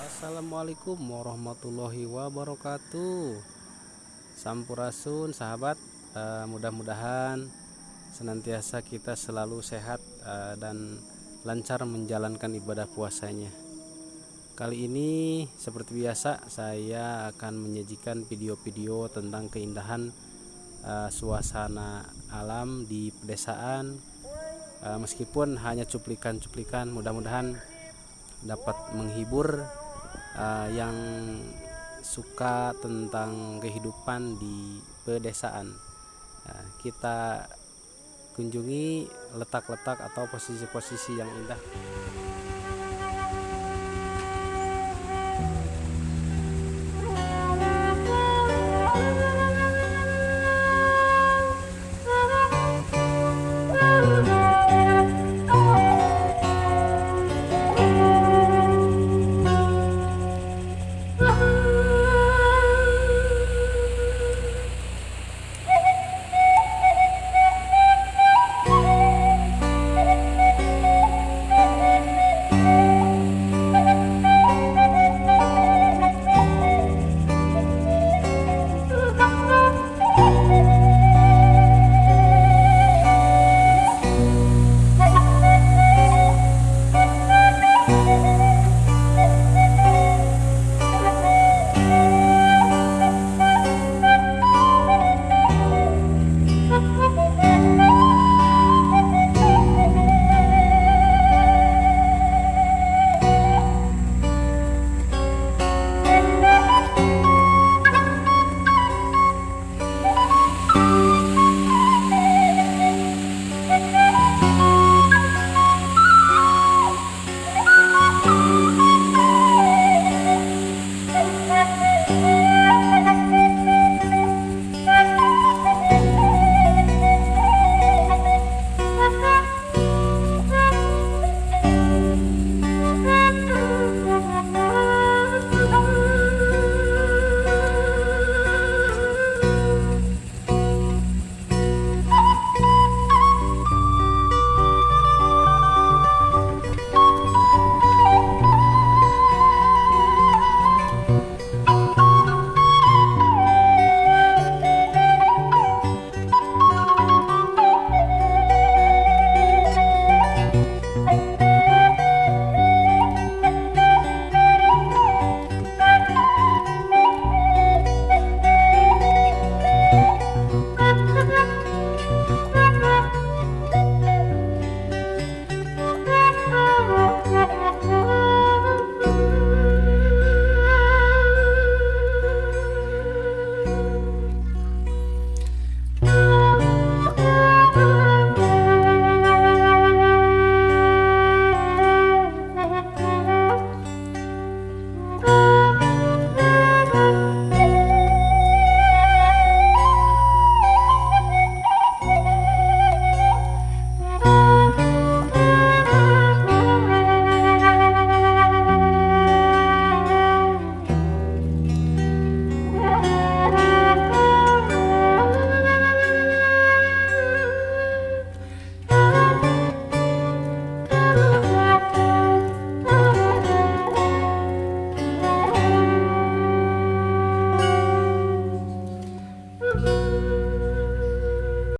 Assalamualaikum warahmatullahi wabarakatuh. Sampurasun sahabat. Uh, mudah-mudahan senantiasa kita selalu sehat uh, dan lancar menjalankan ibadah puasanya. Kali ini seperti biasa saya akan menyajikan video-video tentang keindahan uh, suasana alam di pedesaan uh, meskipun hanya cuplikan-cuplikan mudah-mudahan dapat menghibur uh, yang suka tentang kehidupan di pedesaan. Uh, kita kunjungi letak-letak atau posisi-posisi yang indah